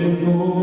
Lord.